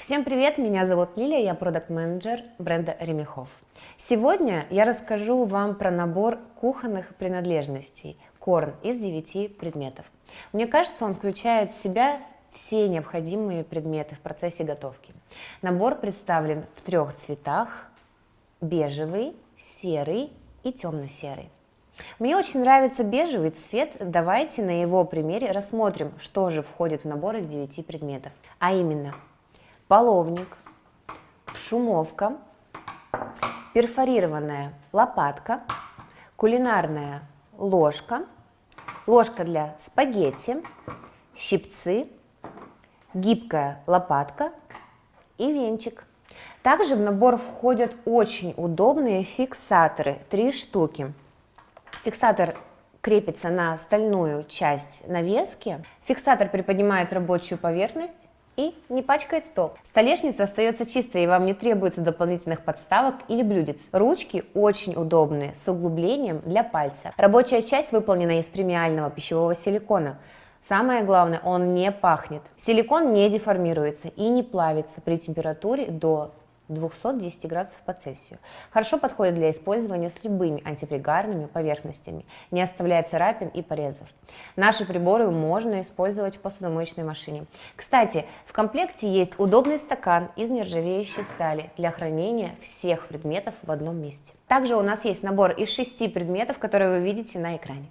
Всем привет, меня зовут Лилия, я продукт-менеджер бренда Ремехов. Сегодня я расскажу вам про набор кухонных принадлежностей Корн из 9 предметов. Мне кажется, он включает в себя все необходимые предметы в процессе готовки. Набор представлен в трех цветах – бежевый, серый и темно-серый. Мне очень нравится бежевый цвет, давайте на его примере рассмотрим, что же входит в набор из 9 предметов. А именно – половник, шумовка, перфорированная лопатка, кулинарная ложка, ложка для спагетти, щипцы, гибкая лопатка и венчик. Также в набор входят очень удобные фиксаторы, три штуки. Фиксатор крепится на стальную часть навески. Фиксатор приподнимает рабочую поверхность и не пачкает стол. Столешница остается чистой и вам не требуется дополнительных подставок или блюдец. Ручки очень удобные, с углублением для пальца. Рабочая часть выполнена из премиального пищевого силикона. Самое главное, он не пахнет. Силикон не деформируется и не плавится при температуре до 210 градусов по Цельсию. Хорошо подходит для использования с любыми антипригарными поверхностями, не оставляя царапин и порезов. Наши приборы можно использовать в посудомоечной машине. Кстати, в комплекте есть удобный стакан из нержавеющей стали для хранения всех предметов в одном месте. Также у нас есть набор из шести предметов, которые вы видите на экране.